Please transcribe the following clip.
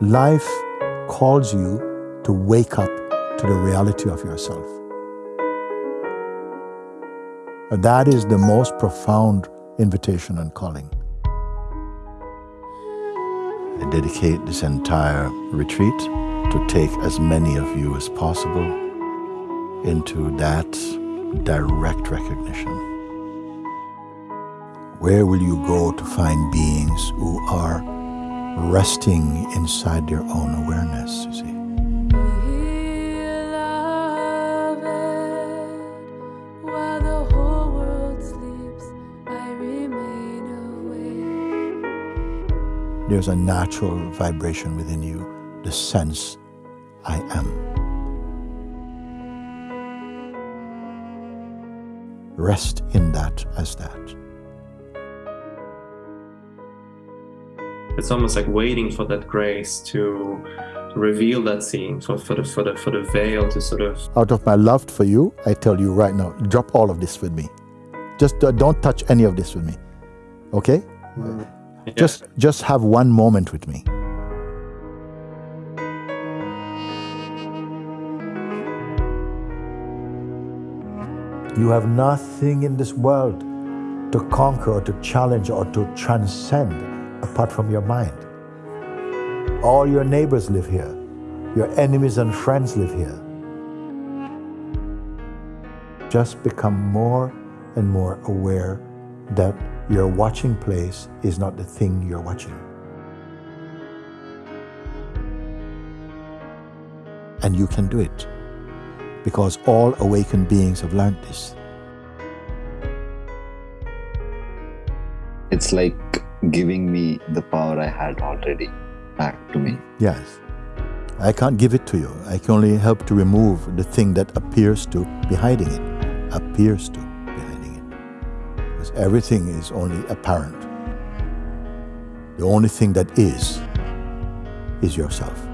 Life calls you to wake up to the reality of yourself. That is the most profound invitation and calling. I dedicate this entire retreat to take as many of you as possible into that direct recognition. Where will you go to find beings who are resting inside their own awareness, you see? There's a natural vibration within you, the sense I am. Rest in that as that. It's almost like waiting for that grace to reveal that scene, for, for, the, for, the, for the veil to sort of... Out of my love for you, I tell you right now, drop all of this with me. Just uh, don't touch any of this with me. Okay? Mm. Yeah. Just, just have one moment with me. You have nothing in this world to conquer or to challenge or to transcend apart from your mind. All your neighbors live here. Your enemies and friends live here. Just become more and more aware that your watching place is not the thing you're watching. And you can do it because all awakened beings have learned this. It's like giving me the power I had already back to me. Yes. I can't give it to you. I can only help to remove the thing that appears to be hiding it. Appears to be hiding it. Because everything is only apparent. The only thing that is, is yourself.